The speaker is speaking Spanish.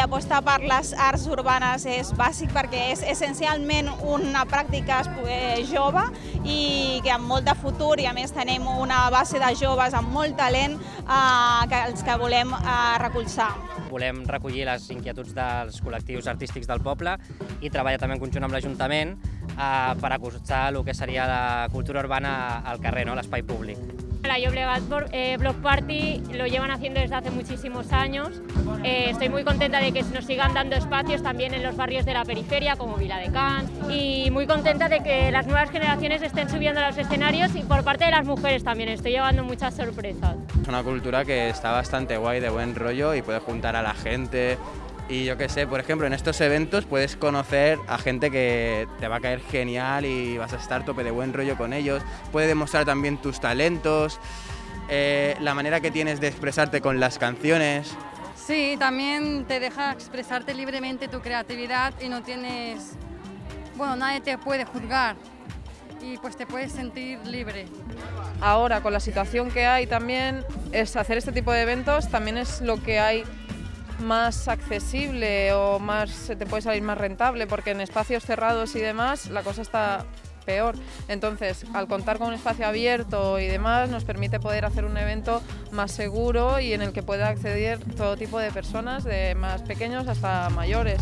apostar per les arts urbanes és bàsic perquè és essencialment una pràctica eh, jove i que amb molt de futur i a més tenim una base de joves amb molt talent eh, que els que volem eh, recolzar. Volem recollir les inquietuds dels col·lectius artístics del poble i treballar també en conjunt amb l'Ajuntament eh, per acostar el que seria la cultura urbana al carrer, no? l'espai públic. La Llobregat eh, Block Party lo llevan haciendo desde hace muchísimos años. Eh, estoy muy contenta de que nos sigan dando espacios también en los barrios de la periferia, como Vila de y muy contenta de que las nuevas generaciones estén subiendo a los escenarios y por parte de las mujeres también. Estoy llevando muchas sorpresas. Es una cultura que está bastante guay, de buen rollo y puede juntar a la gente, y yo qué sé, por ejemplo, en estos eventos puedes conocer a gente que te va a caer genial y vas a estar tope de buen rollo con ellos. Puede demostrar también tus talentos, eh, la manera que tienes de expresarte con las canciones. Sí, también te deja expresarte libremente tu creatividad y no tienes... Bueno, nadie te puede juzgar y pues te puedes sentir libre. Ahora, con la situación que hay también, es hacer este tipo de eventos también es lo que hay más accesible o más se te puede salir más rentable porque en espacios cerrados y demás la cosa está peor. Entonces, al contar con un espacio abierto y demás, nos permite poder hacer un evento más seguro y en el que pueda acceder todo tipo de personas, de más pequeños hasta mayores.